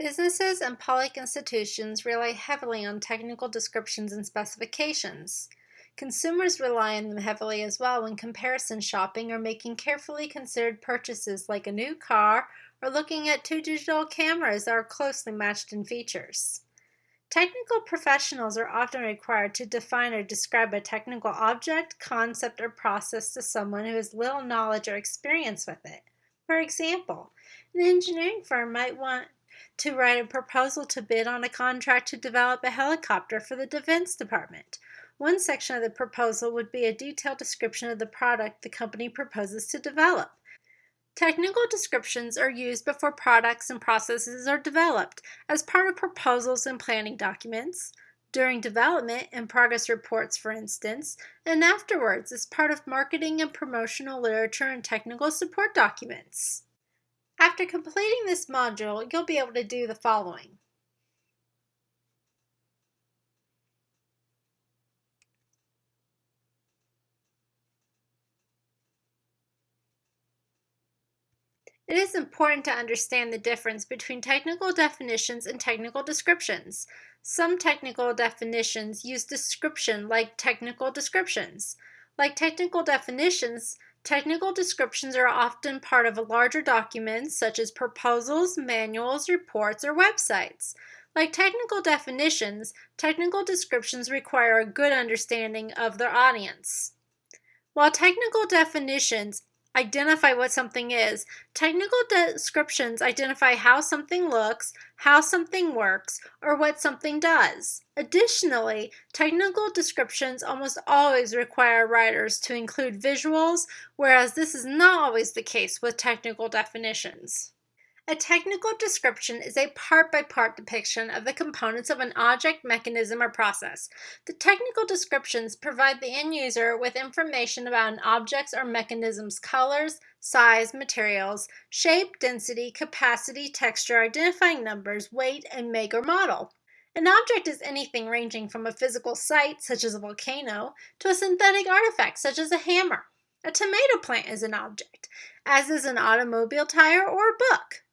Businesses and public institutions rely heavily on technical descriptions and specifications. Consumers rely on them heavily as well when comparison shopping or making carefully considered purchases like a new car or looking at two digital cameras that are closely matched in features. Technical professionals are often required to define or describe a technical object, concept, or process to someone who has little knowledge or experience with it. For example, an engineering firm might want to write a proposal to bid on a contract to develop a helicopter for the Defense Department. One section of the proposal would be a detailed description of the product the company proposes to develop. Technical descriptions are used before products and processes are developed as part of proposals and planning documents, during development and progress reports, for instance, and afterwards as part of marketing and promotional literature and technical support documents. After completing this module, you'll be able to do the following. It is important to understand the difference between technical definitions and technical descriptions. Some technical definitions use description like technical descriptions. Like technical definitions, Technical descriptions are often part of a larger documents such as proposals, manuals, reports, or websites. Like technical definitions, technical descriptions require a good understanding of their audience. While technical definitions identify what something is. Technical descriptions identify how something looks, how something works, or what something does. Additionally, technical descriptions almost always require writers to include visuals, whereas this is not always the case with technical definitions. A technical description is a part-by-part -part depiction of the components of an object, mechanism, or process. The technical descriptions provide the end user with information about an object's or mechanism's colors, size, materials, shape, density, capacity, texture, identifying numbers, weight, and make or model. An object is anything ranging from a physical site, such as a volcano, to a synthetic artifact, such as a hammer. A tomato plant is an object, as is an automobile tire or a book.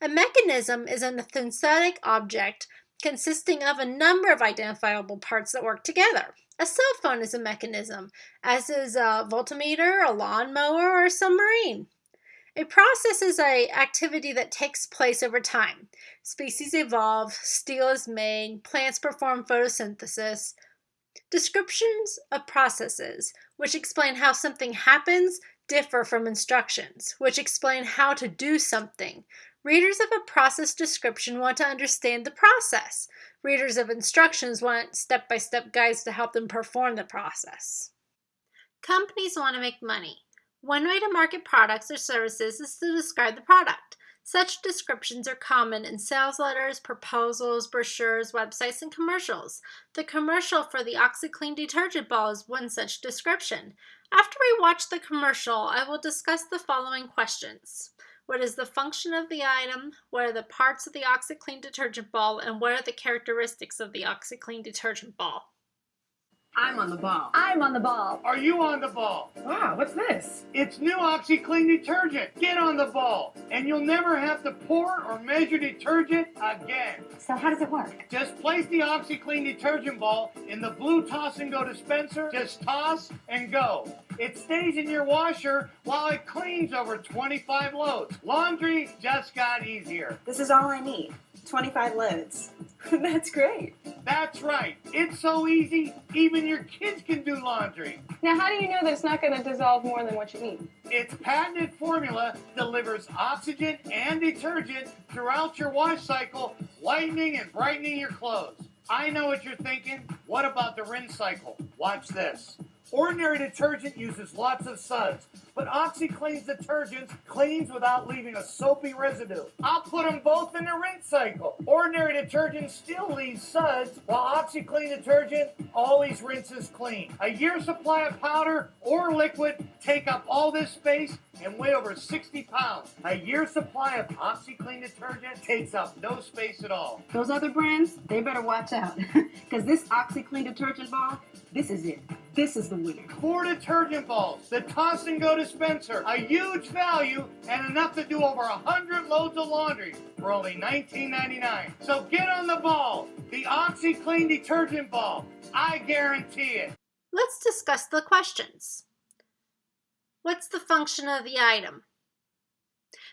A mechanism is an synthetic object consisting of a number of identifiable parts that work together. A cell phone is a mechanism, as is a voltmeter, a lawnmower, or a submarine. A process is an activity that takes place over time. Species evolve, steel is made, plants perform photosynthesis. Descriptions of processes, which explain how something happens, differ from instructions, which explain how to do something. Readers of a process description want to understand the process. Readers of instructions want step-by-step -step guides to help them perform the process. Companies want to make money. One way to market products or services is to describe the product. Such descriptions are common in sales letters, proposals, brochures, websites, and commercials. The commercial for the OxiClean detergent ball is one such description. After we watch the commercial, I will discuss the following questions. What is the function of the item? What are the parts of the OxiClean detergent ball? And what are the characteristics of the OxiClean detergent ball? I'm on the ball. I'm on the ball. Are you on the ball? Wow, what's this? It's new OxiClean detergent. Get on the ball, and you'll never have to pour or measure detergent again. So how does it work? Just place the OxiClean detergent ball in the blue toss and go dispenser. Just toss and go. It stays in your washer while it cleans over 25 loads. Laundry just got easier. This is all I need. 25 loads. That's great. That's right. It's so easy, even your kids can do laundry. Now, how do you know that it's not going to dissolve more than what you need? Its patented formula delivers oxygen and detergent throughout your wash cycle, whitening and brightening your clothes. I know what you're thinking. What about the rinse cycle? Watch this. Ordinary detergent uses lots of suds, but OxiClean's detergent cleans without leaving a soapy residue. I'll put them both in the rinse cycle. Ordinary detergent still leaves suds, while OxiClean detergent always rinses clean. A year's supply of powder or liquid take up all this space and weigh over 60 pounds. A year's supply of OxiClean detergent takes up no space at all. Those other brands, they better watch out, because this OxiClean detergent ball, this is it. This is the winner. Four detergent balls, the toss and go dispenser, a huge value and enough to do over a hundred loads of laundry for only $19.99. So get on the ball, the OxiClean detergent ball. I guarantee it. Let's discuss the questions. What's the function of the item?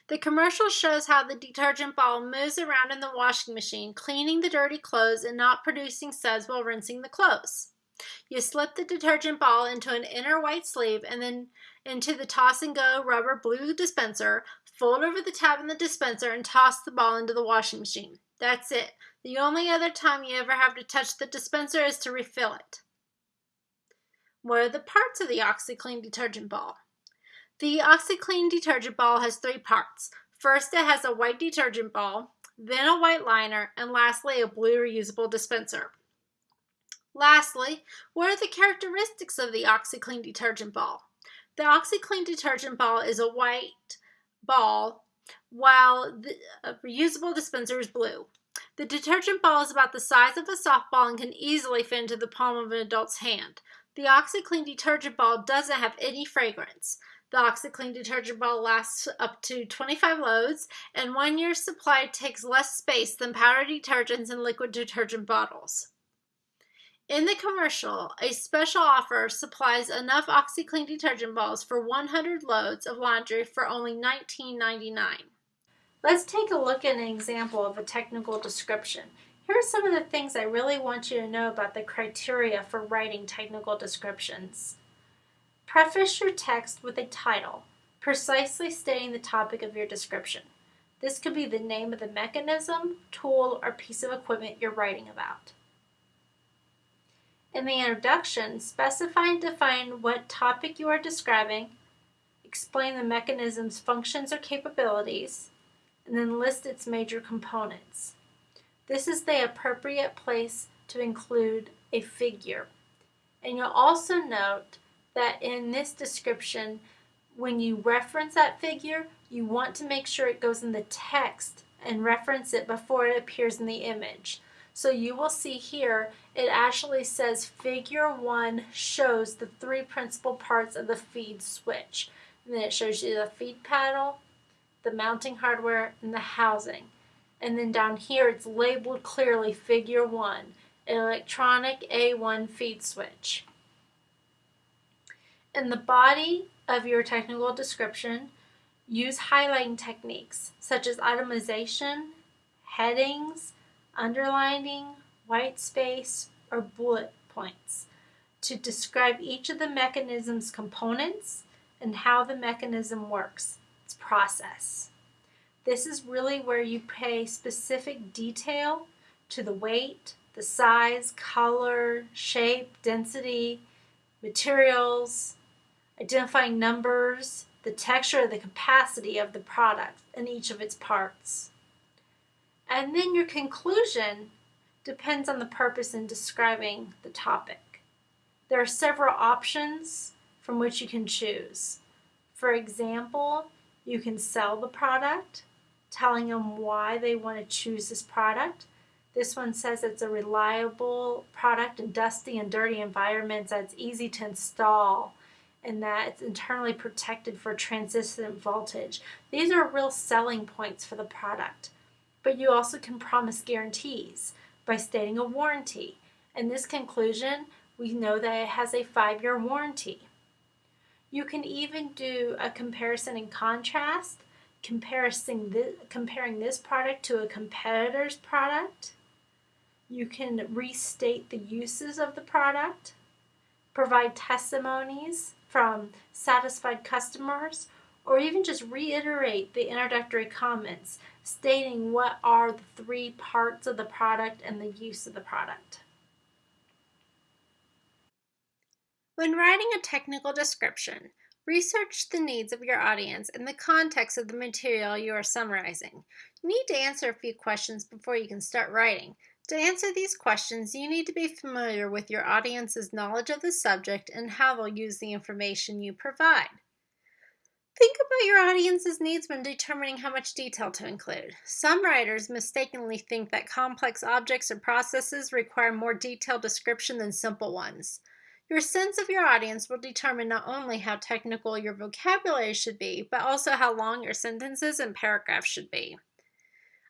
The commercial shows how the detergent ball moves around in the washing machine, cleaning the dirty clothes and not producing suds while rinsing the clothes. You slip the detergent ball into an inner white sleeve and then into the toss and go rubber blue dispenser, fold over the tab in the dispenser and toss the ball into the washing machine. That's it. The only other time you ever have to touch the dispenser is to refill it. What are the parts of the OxiClean detergent ball? The OxiClean detergent ball has three parts. First, it has a white detergent ball, then a white liner, and lastly, a blue reusable dispenser. Lastly, what are the characteristics of the OxiClean detergent ball? The OxiClean detergent ball is a white ball, while the uh, reusable dispenser is blue. The detergent ball is about the size of a softball and can easily fit into the palm of an adult's hand. The OxiClean detergent ball doesn't have any fragrance. The OxiClean detergent ball lasts up to 25 loads, and one year's supply takes less space than powder detergents and liquid detergent bottles. In the commercial, a special offer supplies enough OxiClean detergent balls for 100 loads of laundry for only $19.99. Let's take a look at an example of a technical description. Here are some of the things I really want you to know about the criteria for writing technical descriptions. Preface your text with a title, precisely stating the topic of your description. This could be the name of the mechanism, tool, or piece of equipment you're writing about. In the introduction, specify and define what topic you are describing, explain the mechanism's functions or capabilities, and then list its major components. This is the appropriate place to include a figure. And you'll also note that in this description, when you reference that figure, you want to make sure it goes in the text and reference it before it appears in the image. So you will see here, it actually says figure one shows the three principal parts of the feed switch. And then it shows you the feed paddle, the mounting hardware, and the housing. And then down here it's labeled clearly figure one, electronic A1 feed switch. In the body of your technical description, use highlighting techniques such as itemization, headings, underlining, white space, or bullet points to describe each of the mechanism's components and how the mechanism works, its process. This is really where you pay specific detail to the weight, the size, color, shape, density, materials, identifying numbers, the texture, the capacity of the product in each of its parts. And then your conclusion depends on the purpose in describing the topic. There are several options from which you can choose. For example, you can sell the product, telling them why they want to choose this product. This one says it's a reliable product in dusty and dirty environments that's easy to install and that it's internally protected for transient voltage. These are real selling points for the product. But you also can promise guarantees by stating a warranty. In this conclusion, we know that it has a five-year warranty. You can even do a comparison and contrast, comparing this, comparing this product to a competitor's product. You can restate the uses of the product, provide testimonies from satisfied customers, or even just reiterate the introductory comments stating what are the three parts of the product and the use of the product. When writing a technical description, research the needs of your audience and the context of the material you are summarizing. You need to answer a few questions before you can start writing. To answer these questions, you need to be familiar with your audience's knowledge of the subject and how they'll use the information you provide. Think about your audience's needs when determining how much detail to include. Some writers mistakenly think that complex objects or processes require more detailed description than simple ones. Your sense of your audience will determine not only how technical your vocabulary should be, but also how long your sentences and paragraphs should be.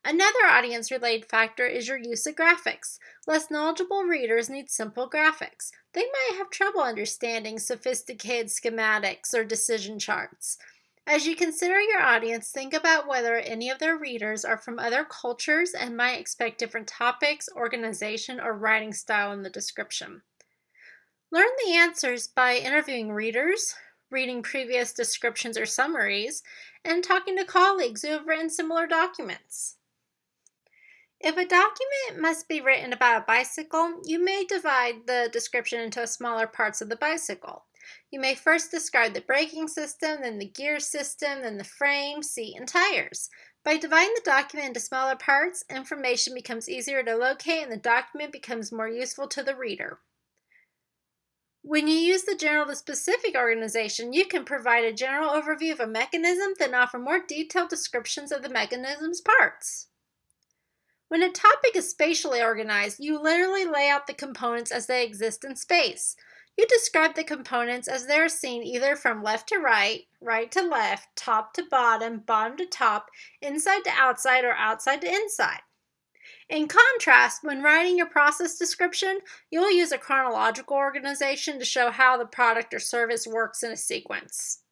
Another audience related factor is your use of graphics. Less knowledgeable readers need simple graphics. They might have trouble understanding sophisticated schematics or decision charts. As you consider your audience, think about whether any of their readers are from other cultures and might expect different topics, organization, or writing style in the description. Learn the answers by interviewing readers, reading previous descriptions or summaries, and talking to colleagues who have written similar documents. If a document must be written about a bicycle, you may divide the description into smaller parts of the bicycle. You may first describe the braking system, then the gear system, then the frame, seat, and tires. By dividing the document into smaller parts, information becomes easier to locate and the document becomes more useful to the reader. When you use the general to specific organization, you can provide a general overview of a mechanism, then offer more detailed descriptions of the mechanism's parts. When a topic is spatially organized, you literally lay out the components as they exist in space. You describe the components as they're seen either from left to right, right to left, top to bottom, bottom to top, inside to outside, or outside to inside. In contrast, when writing your process description, you'll use a chronological organization to show how the product or service works in a sequence.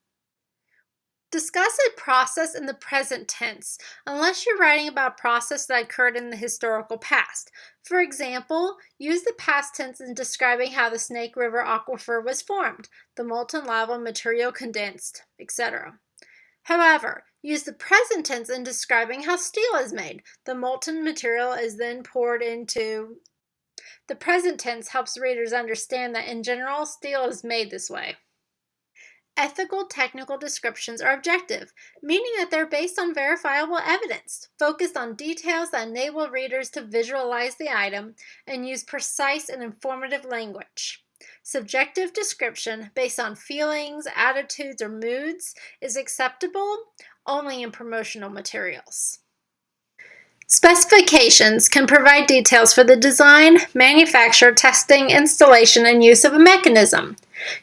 Discuss a process in the present tense, unless you're writing about a process that occurred in the historical past. For example, use the past tense in describing how the Snake River aquifer was formed, the molten lava material condensed, etc. However, use the present tense in describing how steel is made. The molten material is then poured into. The present tense helps readers understand that in general, steel is made this way. Ethical technical descriptions are objective, meaning that they're based on verifiable evidence, focused on details that enable readers to visualize the item, and use precise and informative language. Subjective description based on feelings, attitudes, or moods is acceptable only in promotional materials. Specifications can provide details for the design, manufacture, testing, installation, and use of a mechanism.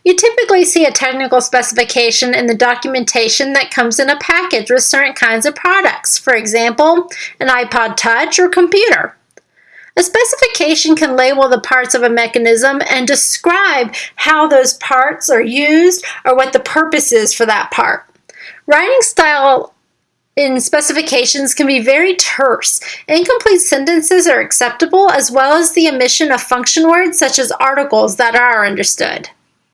You typically see a technical specification in the documentation that comes in a package with certain kinds of products, for example, an iPod Touch or computer. A specification can label the parts of a mechanism and describe how those parts are used or what the purpose is for that part. Writing style in specifications can be very terse. Incomplete sentences are acceptable as well as the omission of function words such as articles that are understood.